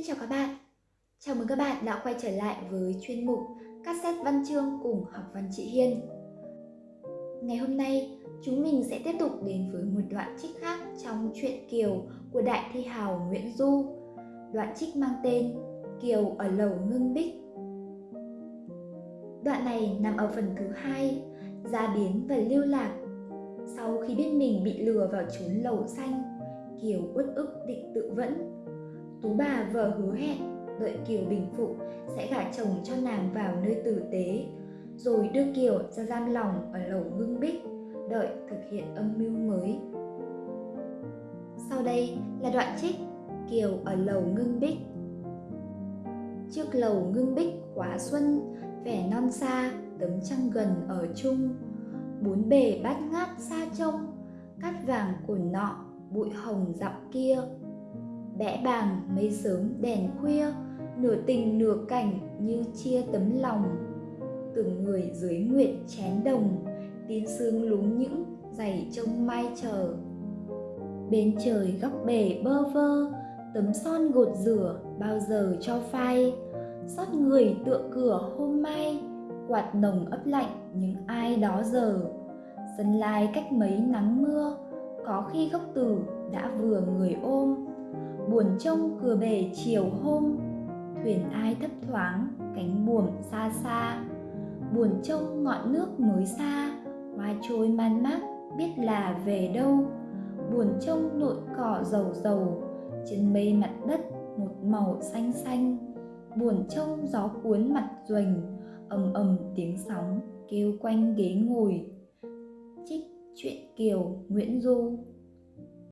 Xin chào các bạn. Chào mừng các bạn đã quay trở lại với chuyên mục Cassette Văn chương cùng học văn chị Hiên. Ngày hôm nay, chúng mình sẽ tiếp tục đến với một đoạn trích khác trong truyện Kiều của đại thi hào Nguyễn Du. Đoạn trích mang tên Kiều ở lầu ngưng bích. Đoạn này nằm ở phần thứ hai, gia biến và lưu lạc. Sau khi biết mình bị lừa vào trốn lầu xanh, Kiều uất ức định tự vẫn Tú bà vợ hứa hẹn đợi Kiều bình phục sẽ gả chồng cho nàng vào nơi tử tế, rồi đưa Kiều ra giam lòng ở lầu ngưng bích, đợi thực hiện âm mưu mới. Sau đây là đoạn trích Kiều ở lầu ngưng bích. Trước lầu ngưng bích khóa xuân, vẻ non xa, tấm trăng gần ở chung, bốn bề bát ngát xa trông, cát vàng cồn nọ, bụi hồng dặm kia bẽ bàng mây sớm đèn khuya, nửa tình nửa cảnh như chia tấm lòng. Từng người dưới nguyệt chén đồng tin sương lúng những giày trông mai chờ. Bên trời góc bể bơ vơ, tấm son gột rửa bao giờ cho phai. Xót người tựa cửa hôm mai, quạt nồng ấp lạnh những ai đó giờ. Sân lai cách mấy nắng mưa, có khi gốc tử đã vừa người ô buồn trông cửa bể chiều hôm. Thuyền ai thấp thoáng, cánh buồm xa xa. Buồn trông ngọn nước mới xa, hoa trôi man mác, biết là về đâu. Buồn trông nội cỏ dầu dầu, trên mây mặt đất một màu xanh xanh. Buồn trông gió cuốn mặt ruềnh, ầm ầm tiếng sóng kêu quanh ghế ngồi. Trích chuyện kiều, nguyễn du.